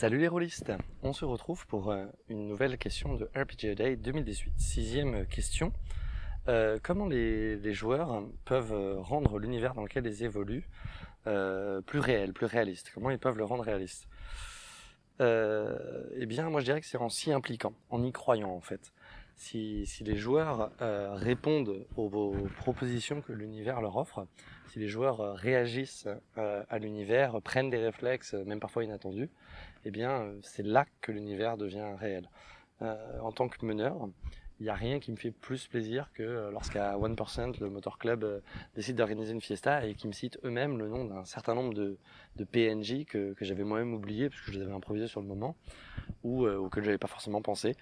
Salut les rôlistes On se retrouve pour euh, une nouvelle question de RPG Day 2018. Sixième question. Euh, comment les, joueurs peuvent euh, rendre l'univers dans lequel ils évoluent plus réel, plus réaliste? Comment ils peuvent le rendre réaliste? Eh bien, moi je dirais que c'est en s'y impliquant, en y croyant en fait. Si, les joueurs répondent aux propositions que l'univers leur offre, si les joueurs euh, réagissent euh, à l'univers, prennent des réflexes, euh, même parfois inattendus, eh bien, c'est là que l'univers devient réel. en tant que meneur, il n'y a rien qui me fait plus plaisir que lorsqu'à 1%, le Motor Club décide d'organiser une fiesta et qui me cite eux-mêmes le nom d'un certain nombre de, PNJ que, j'avais moi-même oublié parce que je les avais improvisés sur le moment ou, que je n'avais pas forcément pensé.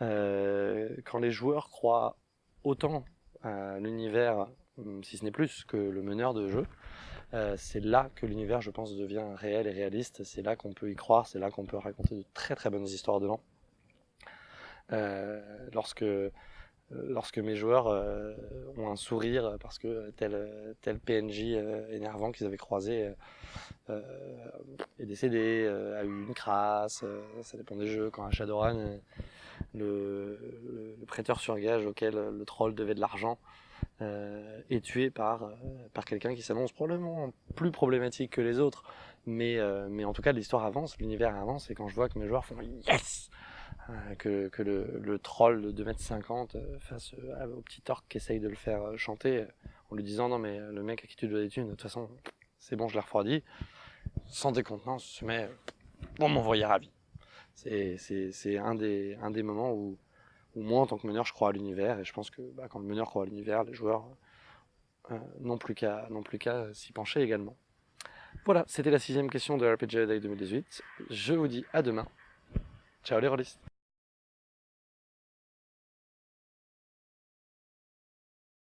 quand les joueurs croient autant à l'univers Hum, si ce n'est plus que le meneur de jeu. Euh, c'est là que l'univers, je pense, devient réel et réaliste. C'est là qu'on peut y croire, c'est là qu'on peut raconter de très très bonnes histoires dedans. Euh, lorsque, lorsque mes joueurs euh, ont un sourire parce que tel, tel PNJ énervant qu'ils avaient croisé est décédé, a eu une crasse, ça dépend des jeux. Quand à Shadowrun, le, le, prêteur sur gage auquel le troll devait de l'argent euh, est tué par, euh, par quelqu'un qui s'annonce probablement plus problématique que les autres. Mais, euh, mais en tout cas, l'histoire avance, l'univers avance, et quand je vois que mes joueurs font yes que, que le, troll de 2m50 face au petit orc qui essaye de le faire chanter en lui disant non mais le mec à qui tu dois des thunes, de toute façon c'est bon je l'ai refroidi, sans décontenance se met bon m'envoyer ravi. C'est un des, un des moments où, ou moi en tant que meneur je crois à l'univers et je pense que bah, quand le meneur croit à l'univers, les joueurs euh, n'ont plus qu'à s'y pencher également. Voilà, c'était la sixième question de RPG Day 2018. Je vous dis à demain. Ciao les rôlistes